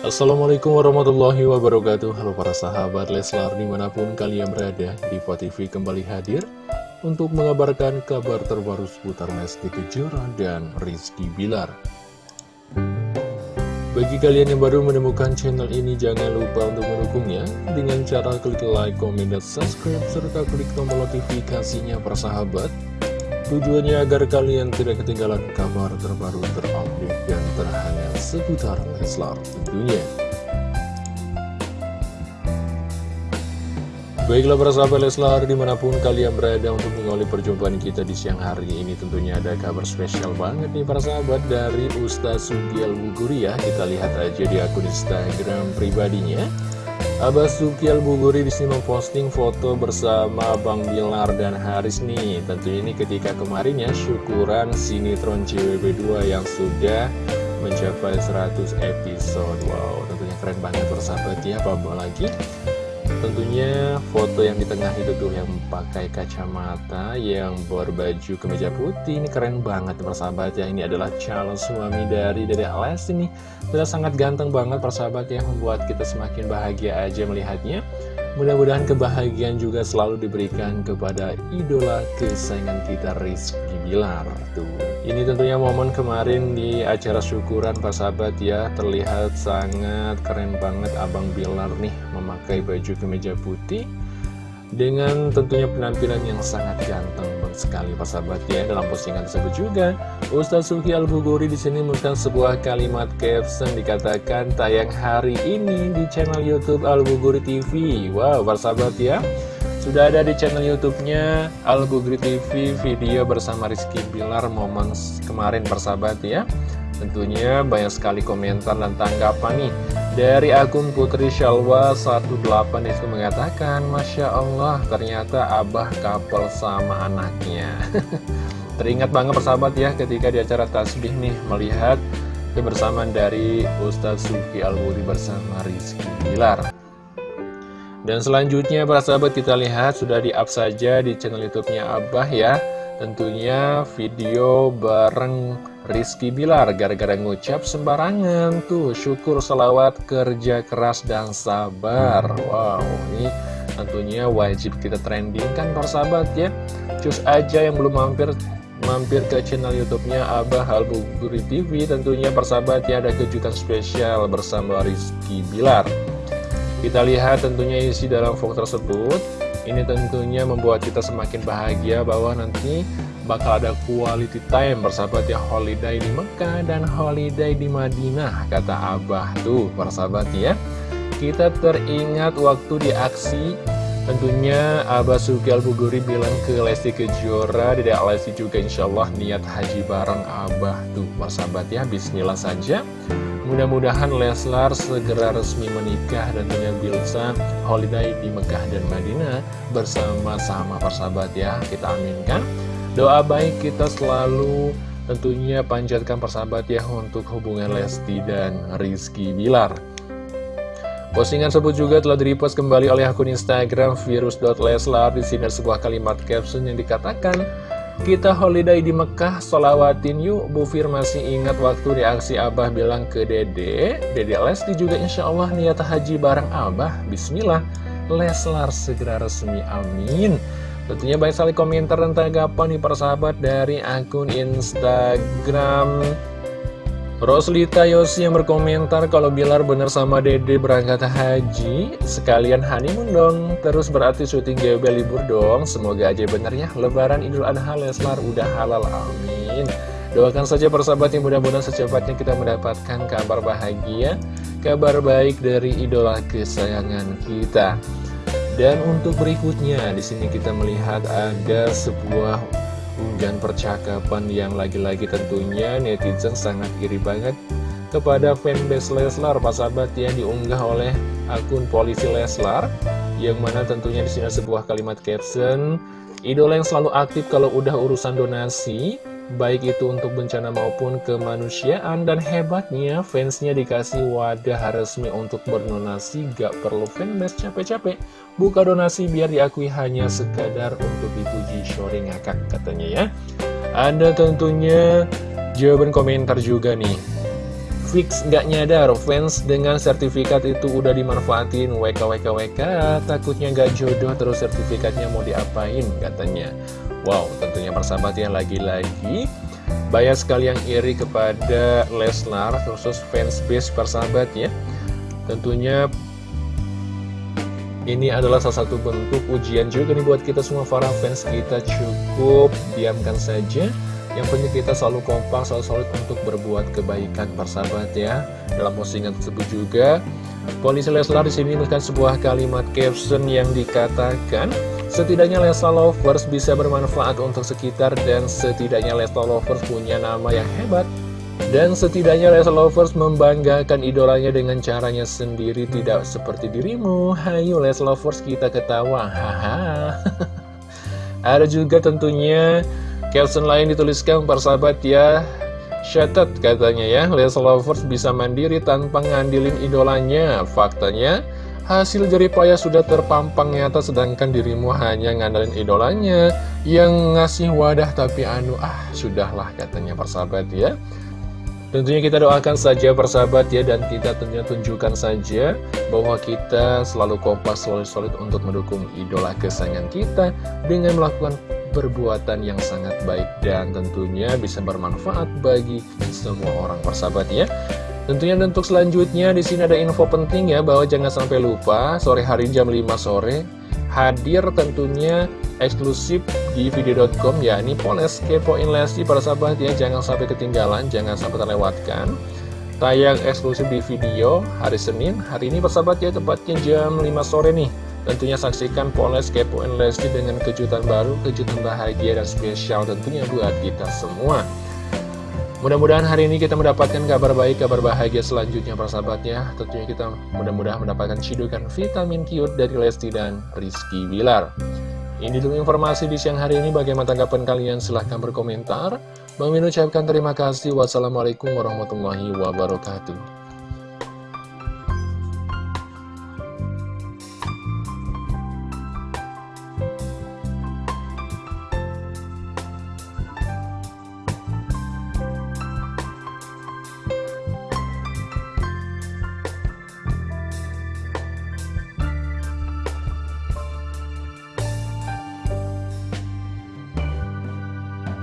Assalamualaikum warahmatullahi wabarakatuh. Halo para sahabat Leslar di mana pun kalian berada Di TV kembali hadir Untuk mengabarkan kabar terbaru seputar Lesti Kejora dan Rizky Bilar. Bagi kalian yang baru menemukan channel ini Jangan lupa untuk mendukungnya Dengan cara klik like, komen, dan subscribe Serta klik tombol notifikasinya para sahabat Tujuannya agar kalian tidak ketinggalan kabar terbaru terupdate dan terhangat seputar Leslar tentunya. Baiklah para sahabat Leslar di mana pun kalian berada untuk mengawali perjumpaan kita di siang hari ini tentunya ada kabar spesial banget nih para sahabat dari Ustaz Sugiel Buguri ya kita lihat aja di akun Instagram pribadinya Abah Sukial Buguri di sini memposting foto bersama Bang Bilar dan Haris nih. Tentu ini ketika kemarin ya syukuran sinetron CWB2 yang sudah mencapai 100 episode. Wow tentunya keren banget persahabat ya Apa lagi Tentunya foto yang di tengah itu tuh yang pakai kacamata Yang berbaju kemeja putih Ini keren banget persahabat ya. Ini adalah calon suami dari Dede Ales ini Sudah sangat ganteng banget persahabat yang Membuat kita semakin bahagia aja melihatnya Mudah-mudahan kebahagiaan juga selalu diberikan kepada idola kesayangan kita Rizky Bilar. Tuh, Ini tentunya momen kemarin di acara syukuran Pak Sahabat ya. Terlihat sangat keren banget Abang Bilar nih memakai baju kemeja putih dengan tentunya penampilan yang sangat ganteng banget sekali Pak sahabat ya. Dalam postingan tersebut juga Ustaz Suki Al-Buguri di sini menuliskan sebuah kalimat caption dikatakan tayang hari ini di channel YouTube Al-Buguri TV wow Pak sahabat ya. Sudah ada di channel YouTube-nya Al-Buguri TV video bersama Rizky Bilar momen kemarin persahabat ya. Tentunya banyak sekali komentar dan tanggapan nih Dari akun Putri Shalwa 18 itu mengatakan Masya Allah ternyata abah couple sama anaknya. Teringat banget persahabat ya ketika di acara tasbih nih Melihat kebersamaan dari Ustadz Suki Al-Wuri bersama Rizky Bilar. Dan selanjutnya para sahabat kita lihat sudah di-up saja di channel youtube-nya Abah ya Tentunya video bareng Rizky Bilar gara-gara ngucap sembarangan tuh syukur selawat kerja keras dan sabar. Wow ini tentunya wajib kita trending kan persahabat ya. Cus aja yang belum mampir mampir ke channel youtube-nya Abah Albuguri TV tentunya persahabat ya ada kejutan spesial bersama Rizky Bilar. Kita lihat tentunya isi dalam vlog tersebut ini tentunya membuat kita semakin bahagia bahwa nanti bakal ada quality time bersahabat ya. Holiday di Mekah dan holiday di Madinah kata Abah tuh bersahabat ya. Kita teringat waktu di aksi tentunya Abah Sugal Buguri bilang ke Lesti Kejora tidak Lesti juga insya Allah niat haji bareng Abah tuh bersahabat ya Bismillah saja Mudah-mudahan Leslar segera resmi menikah dan punya Bilsa holiday di Mekah dan Madinah bersama-sama persahabat ya. Kita aminkan. Doa baik kita selalu tentunya panjatkan persahabat ya untuk hubungan Lesti dan Rizky Bilar. Postingan tersebut juga telah direpost kembali oleh akun Instagram virus.leslar. Di sini sebuah kalimat caption yang dikatakan kita holiday di Mekah, solawatin yuk. Bu Fir masih ingat waktu reaksi Abah bilang ke Dede. Dede Lesti juga insya Allah niat haji bareng Abah. Bismillah Leslar segera resmi, amin. Tentunya banyak sekali komentar dan tanggapan nih para sahabat dari akun Instagram Roslita Yosi yang berkomentar kalau Bilar bener sama Dede berangkat haji. Sekalian honeymoon dong. Terus berarti syuting GWB libur dong. Semoga aja bener ya. Lebaran Idul Adha Leslar udah halal amin. Doakan saja persahabat yang mudah-mudahan secepatnya kita mendapatkan kabar bahagia Kabar baik dari idola kesayangan kita. Dan untuk berikutnya di sini kita melihat ada sebuah unggahan percakapan yang lagi-lagi tentunya netizen sangat iri banget kepada fanbase Leslar, Pak sahabat yang diunggah oleh akun polisi Leslar, yang mana tentunya di sini sebuah kalimat caption, idola yang selalu aktif kalau udah urusan donasi, baik itu untuk bencana maupun kemanusiaan dan hebatnya fansnya dikasih wadah resmi untuk berdonasi. Gak perlu fanbase capek-capek buka donasi biar diakui hanya sekadar untuk dipuji Shori ngakak katanya ya. Ada tentunya jawaban komentar juga nih fix nggak nyadar fans dengan sertifikat itu udah dimanfaatin. WK WK WK takutnya nggak jodoh terus sertifikatnya mau diapain katanya. Wow tentunya persahabat ya lagi-lagi banyak sekali yang iri kepada Leslar khusus fans base persahabat ya. Tentunya ini adalah salah satu bentuk ujian juga nih buat kita semua para fans kita. Cukup diamkan saja yang penting kita selalu kompak, selalu solid untuk berbuat kebaikan persahabat ya. Dalam postingan tersebut juga, polisi Leslar di sini menuliskan sebuah kalimat caption yang dikatakan, setidaknya Leslar Lovers bisa bermanfaat untuk sekitar dan setidaknya Leslar Lovers punya nama yang hebat. Dan setidaknya Leslar Lovers membanggakan idolanya dengan caranya sendiri tidak seperti dirimu. Hayu Leslar Lovers kita ketawa. Ada juga tentunya Caption lain dituliskan persahabat ya Shattered katanya ya. Leslie Lovers bisa mandiri tanpa ngandilin idolanya. Faktanya hasil jeripaya sudah terpampang nyata Sedangkan dirimu hanya ngandalin idolanya Yang ngasih wadah tapi anu ah sudahlah katanya persahabat ya. Tentunya kita doakan saja persahabat ya dan kita tentunya tunjukkan saja bahwa kita selalu kompas solid-solid untuk mendukung idola kesayangan kita dengan melakukan perbuatan yang sangat baik dan tentunya bisa bermanfaat bagi semua orang persahabat ya. Tentunya untuk selanjutnya di sini ada info penting ya bahwa jangan sampai lupa sore hari jam 5 sore hadir tentunya eksklusif di video.com ya ini Poles Kepoin Lesti para sahabat ya jangan sampai ketinggalan jangan sampai terlewatkan tayang eksklusif di video hari Senin. Hari ini persahabat ya tepatnya jam 5 sore nih Tentunya saksikan Poles Kepoin Lesti dengan kejutan baru, kejutan bahagia dan spesial tentunya buat kita semua. Mudah-mudahan hari ini kita mendapatkan kabar baik, kabar bahagia selanjutnya persahabatnya. Tentunya kita mudah-mudahan mendapatkan cidukan vitamin cute dari Lesti dan Rizky Bilar. Ini dulu informasi di siang hari ini. Bagaimana tanggapan kalian? Silahkan berkomentar. Bang Min ucapkan terima kasih. Wassalamualaikum warahmatullahi wabarakatuh.